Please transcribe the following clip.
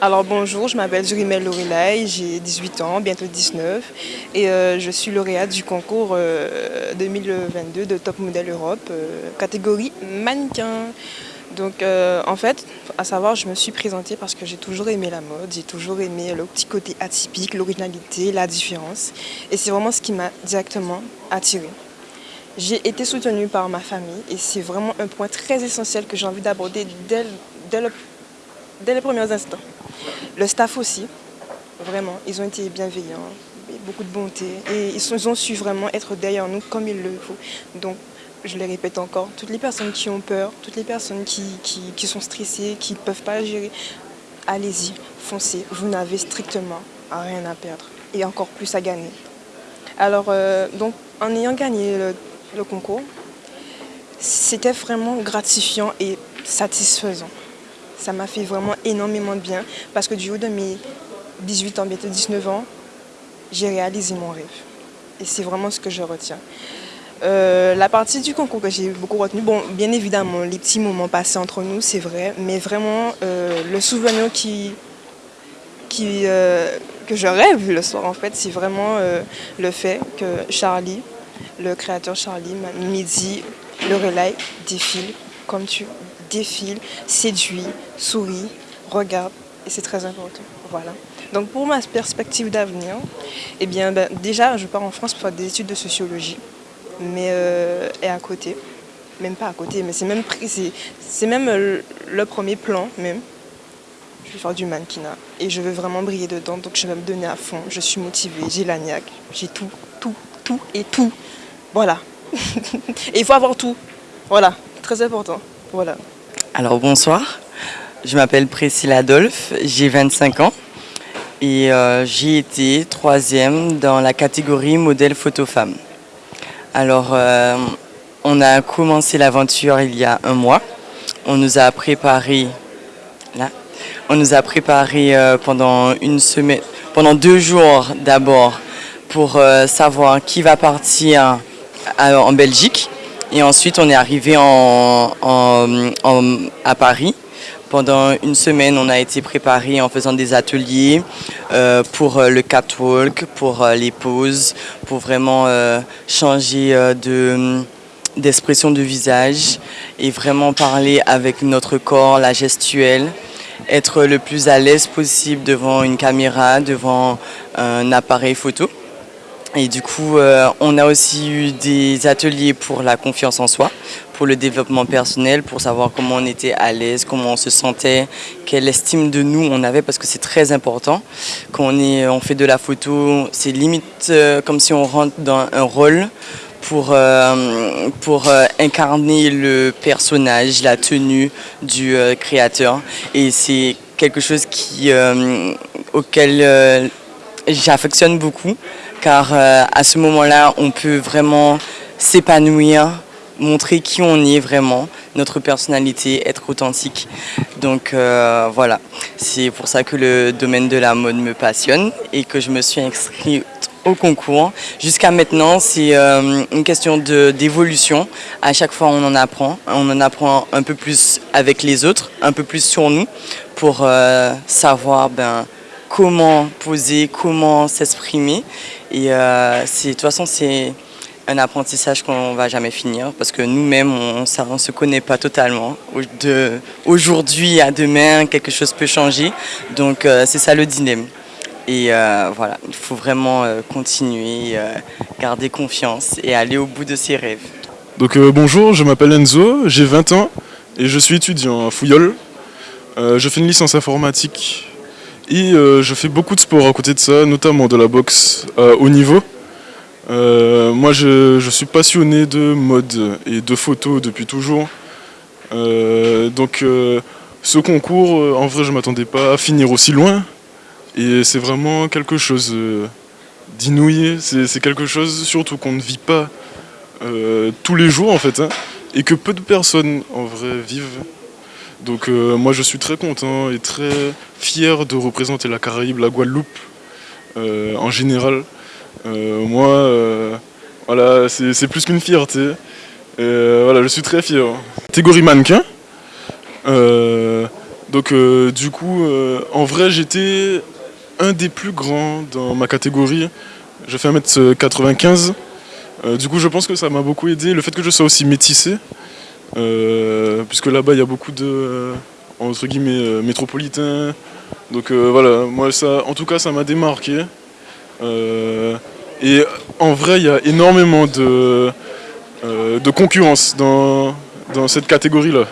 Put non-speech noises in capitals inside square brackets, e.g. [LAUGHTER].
Alors bonjour, je m'appelle Jurimel Lorelai, j'ai 18 ans, bientôt 19 et euh, je suis lauréate du concours 2022 euh, de Top Model Europe, euh, catégorie mannequin. Donc en fait, à savoir, je me suis présentée parce que j'ai toujours aimé la mode, j'ai toujours aimé le petit côté atypique, l'originalité, la différence et c'est vraiment ce qui m'a directement attirée. J'ai été soutenue par ma famille et c'est vraiment un point très essentiel que j'ai envie d'aborder dès les premiers instants. Le staff aussi, vraiment, ils ont été bienveillants, beaucoup de bonté et ils ont su vraiment être derrière nous comme il le faut. Donc, je le répète encore, toutes les personnes qui ont peur, toutes les personnes qui, sont stressées, qui ne peuvent pas gérer, allez-y, foncez, vous n'avez strictement rien à perdre et encore plus à gagner. Alors, euh, donc, en ayant gagné le concours, c'était vraiment gratifiant et satisfaisant ça m'a fait vraiment énormément de bien parce que du haut de mes 18 ans, bientôt 19 ans, j'ai réalisé mon rêve. Et c'est vraiment ce que je retiens. Euh, la partie du concours que j'ai beaucoup retenu, bon, bien évidemment, les petits moments passés entre nous, c'est vrai, mais vraiment, euh, le souvenir qui, euh, que je rêve le soir, en fait, c'est vraiment le fait que Charlie, le créateur Charlie, m'a dit, le relais défile comme tu défile, séduit, sourit, regarde, et c'est très important. Voilà. Donc pour ma perspective d'avenir, eh bien, ben, déjà, je pars en France pour faire des études de sociologie, mais euh, et à côté, même pas à côté, mais c'est même, c'est même euh, le premier plan même. Je vais faire du mannequinat et je veux vraiment briller dedans, donc je vais me donner à fond. Je suis motivée, j'ai la niaque, j'ai tout, tout, tout et tout. Voilà. [LAUGHS] et il faut avoir tout. Voilà, très important. Voilà. Alors bonsoir, je m'appelle Priscilla Adolphe, j'ai 25 ans et euh, j'ai été troisième dans la catégorie modèle photo femme. Alors euh, on a commencé l'aventure il y a un mois, on nous a préparé on nous a préparé euh, pendant une semaine, pendant deux jours d'abord pour savoir qui va partir en Belgique et ensuite, on est arrivé en, à Paris. Pendant une semaine, on a été préparé en faisant des ateliers euh, pour euh, le catwalk, pour euh, les poses, pour vraiment changer de d'expression de visage et vraiment parler avec notre corps, la gestuelle, être le plus à l'aise possible devant une caméra, devant un appareil photo. Et du coup, euh, on a aussi eu des ateliers pour la confiance en soi, pour le développement personnel, pour savoir comment on était à l'aise, comment on se sentait, quelle estime de nous on avait, parce que c'est très important. Quand on, est, on fait de la photo, c'est limite euh, comme si on rentre dans un rôle pour, euh, pour incarner le personnage, la tenue du créateur. Et c'est quelque chose qui, auquel j'affectionne beaucoup car euh, à ce moment-là, on peut vraiment s'épanouir, montrer qui on est vraiment, notre personnalité, être authentique. Donc euh, voilà, c'est pour ça que le domaine de la mode me passionne et que je me suis inscrite au concours. Jusqu'à maintenant, c'est euh, une question d'évolution. À chaque fois, on en apprend. On en apprend un peu plus avec les autres, un peu plus sur nous pour savoir ben, comment poser, comment s'exprimer. Et euh, de toute façon, c'est un apprentissage qu'on ne va jamais finir parce que nous-mêmes, on ne se connaît pas totalement. Aujourd'hui à demain, quelque chose peut changer. Donc, euh, c'est ça le dilemme. Et euh, voilà, il faut vraiment continuer, garder confiance et aller au bout de ses rêves. Donc bonjour, je m'appelle Enzo, j'ai 20 ans et je suis étudiant à Fouillol. je fais une licence informatique et euh, je fais beaucoup de sport à côté de ça, notamment de la boxe à haut niveau. Euh, moi, je, suis passionné de mode et de photos depuis toujours. Euh, donc, ce concours, en vrai, je ne m'attendais pas à finir aussi loin. Et c'est vraiment quelque chose d'inouï. C'est quelque chose, surtout qu'on ne vit pas tous les jours, en fait. Hein, et que peu de personnes, en vrai, vivent. Donc euh, moi je suis très content et très fier de représenter la Caraïbe, la Guadeloupe euh, en général. Euh, moi, voilà, c'est plus qu'une fierté. voilà, je suis très fier. Catégorie mannequin. Donc du coup, en vrai, j'étais un des plus grands dans ma catégorie. Je fais 1m95. Euh, du coup, je pense que ça m'a beaucoup aidé. Le fait que je sois aussi métissé, puisque là-bas, il y a beaucoup de, euh, entre guillemets, euh, métropolitains. Donc euh, voilà, moi, ça, en tout cas, ça m'a démarqué. Euh, et en vrai, il y a énormément de, euh, de concurrence dans, dans cette catégorie-là.